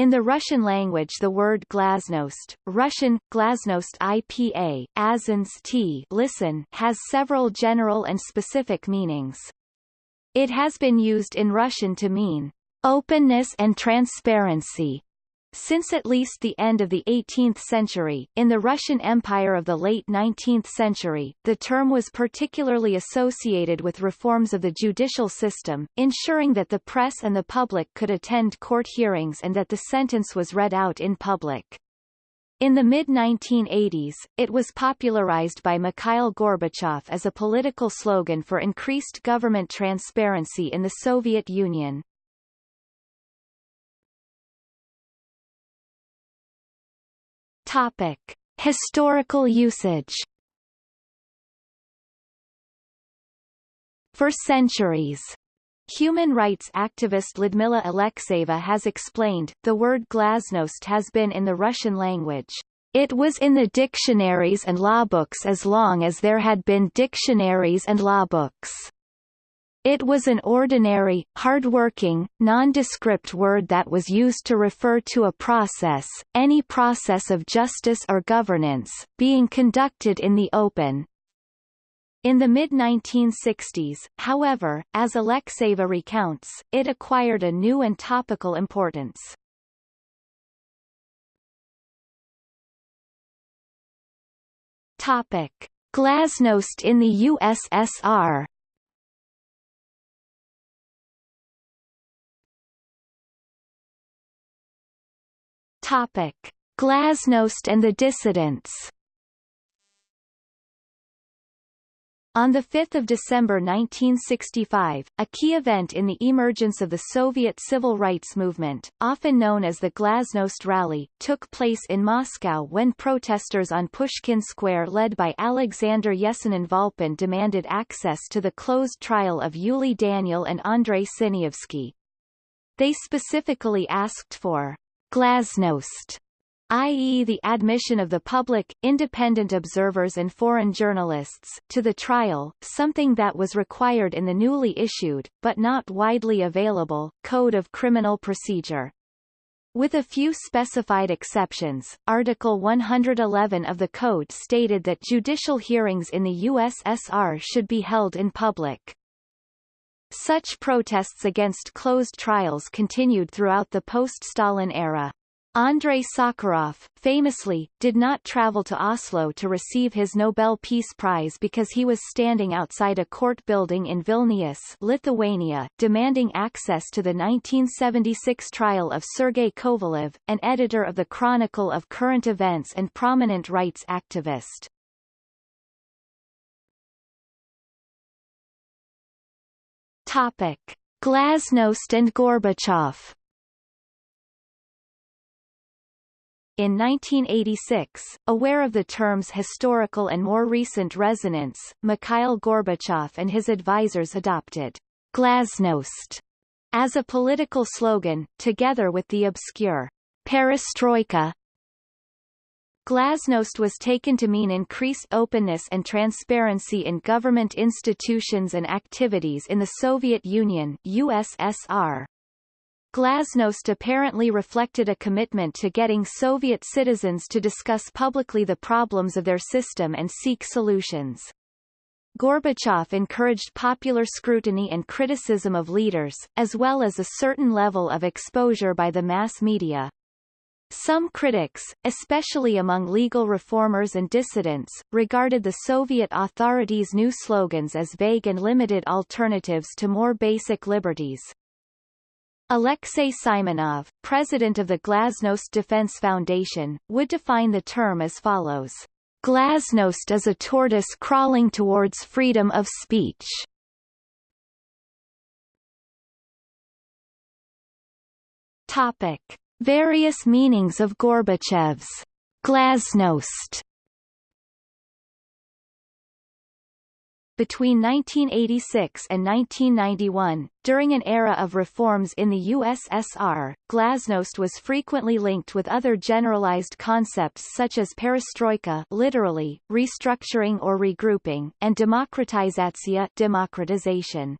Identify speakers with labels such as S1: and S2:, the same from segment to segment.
S1: In the Russian language the word glasnost, Russian, glasnost IPA, azins t listen, has several general and specific meanings. It has been used in Russian to mean openness and transparency, since at least the end of the 18th century, in the Russian Empire of the late 19th century, the term was particularly associated with reforms of the judicial system, ensuring that the press and the public could attend court hearings and that the sentence was read out in public. In the mid-1980s, it was popularized by Mikhail Gorbachev as a political slogan for increased government transparency in the Soviet Union. Topic: Historical usage. For centuries, Human rights activist Lyudmila Alexeyeva has explained, the word glasnost has been in the Russian language. It was in the dictionaries and law books as long as there had been dictionaries and law books. It was an ordinary, hard-working, nondescript word that was used to refer to a process, any process of justice or governance, being conducted in the open. In the mid-1960s, however, as Alexeyeva recounts, it acquired a new and topical importance. Topic. Glasnost in the USSR Topic: Glasnost and the dissidents. On 5 December 1965, a key event in the emergence of the Soviet civil rights movement, often known as the Glasnost Rally, took place in Moscow when protesters on Pushkin Square led by Alexander Yesenin Volpin demanded access to the closed trial of Yuli Daniel and Andrei Sinyavsky. They specifically asked for Glasnost i.e. the admission of the public, independent observers and foreign journalists, to the trial, something that was required in the newly issued, but not widely available, Code of Criminal Procedure. With a few specified exceptions, Article 111 of the Code stated that judicial hearings in the USSR should be held in public. Such protests against closed trials continued throughout the post-Stalin era. Andrei Sakharov, famously, did not travel to Oslo to receive his Nobel Peace Prize because he was standing outside a court building in Vilnius, Lithuania, demanding access to the 1976 trial of Sergei Kovalev, an editor of the Chronicle of Current Events and prominent rights activist. Topic: Glasnost and Gorbachev. In 1986, aware of the term's historical and more recent resonance, Mikhail Gorbachev and his advisers adopted glasnost as a political slogan, together with the obscure perestroika Glasnost was taken to mean increased openness and transparency in government institutions and activities in the Soviet Union USSR. Glasnost apparently reflected a commitment to getting Soviet citizens to discuss publicly the problems of their system and seek solutions. Gorbachev encouraged popular scrutiny and criticism of leaders, as well as a certain level of exposure by the mass media. Some critics, especially among legal reformers and dissidents, regarded the Soviet authorities' new slogans as vague and limited alternatives to more basic liberties. Alexei Simonov, president of the Glasnost Defense Foundation, would define the term as follows. Glasnost is a tortoise crawling towards freedom of speech. Topic. Various meanings of Gorbachev's glasnost Between 1986 and 1991, during an era of reforms in the USSR, glasnost was frequently linked with other generalized concepts such as perestroika literally, restructuring or regrouping, and demokratizatsiya democratization.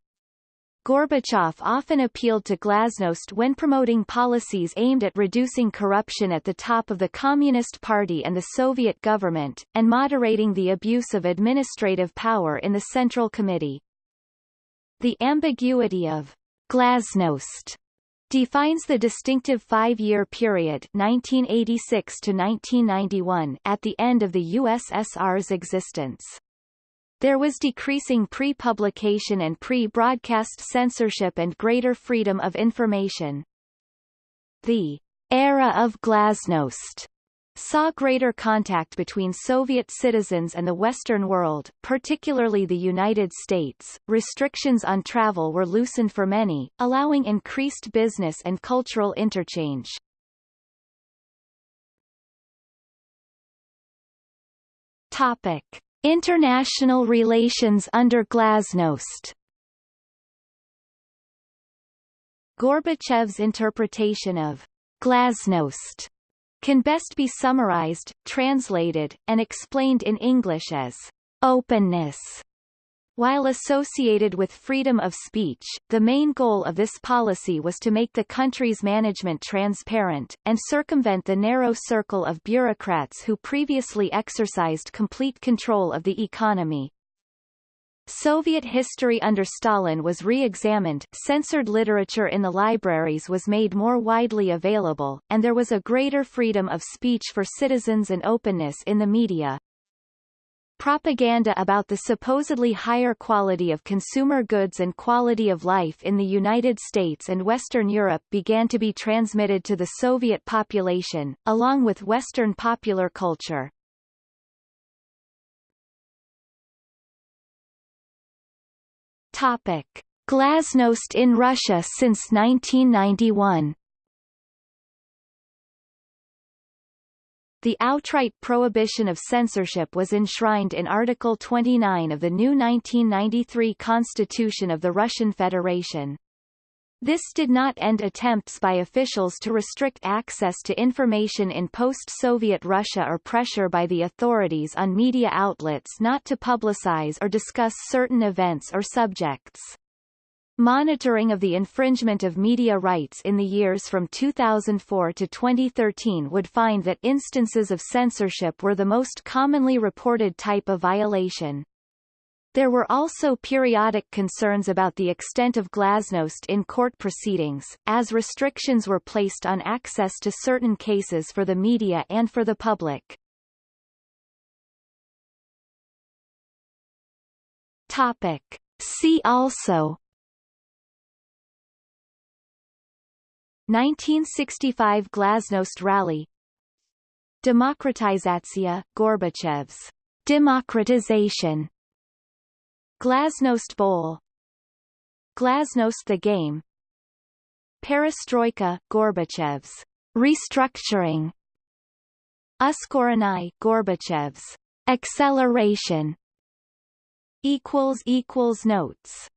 S1: Gorbachev often appealed to glasnost when promoting policies aimed at reducing corruption at the top of the Communist Party and the Soviet government, and moderating the abuse of administrative power in the Central Committee. The ambiguity of glasnost defines the distinctive five-year period 1986 to 1991 at the end of the USSR's existence. There was decreasing pre-publication and pre-broadcast censorship and greater freedom of information. The era of glasnost saw greater contact between Soviet citizens and the Western world, particularly the United States. Restrictions on travel were loosened for many, allowing increased business and cultural interchange. Topic: International relations under Glasnost. Gorbachev's interpretation of glasnost can best be summarized, translated, and explained in English as openness. While associated with freedom of speech, the main goal of this policy was to make the country's management transparent, and circumvent the narrow circle of bureaucrats who previously exercised complete control of the economy. Soviet history under Stalin was re-examined, censored literature in the libraries was made more widely available, and there was a greater freedom of speech for citizens and openness in the media. Propaganda about the supposedly higher quality of consumer goods and quality of life in the United States and Western Europe began to be transmitted to the Soviet population, along with Western popular culture. Topic: Glasnost in Russia since 1991. The outright prohibition of censorship was enshrined in Article 29 of the new 1993 Constitution of the Russian Federation. This did not end attempts by officials to restrict access to information in post-Soviet Russia or pressure by the authorities on media outlets not to publicize or discuss certain events or subjects. Monitoring of the infringement of media rights in the years from 2004 to 2013 would find that instances of censorship were the most commonly reported type of violation. There were also periodic concerns about the extent of glasnost in court proceedings, as restrictions were placed on access to certain cases for the media and for the public. Topic. See also 1965 Glasnost Rally. Demokratizatsiya, Gorbachev's democratization. Glasnost Bowl. Glasnost the Game. Perestroika, Gorbachev's restructuring. Uskoreniye, Gorbachev's acceleration. Equals equals notes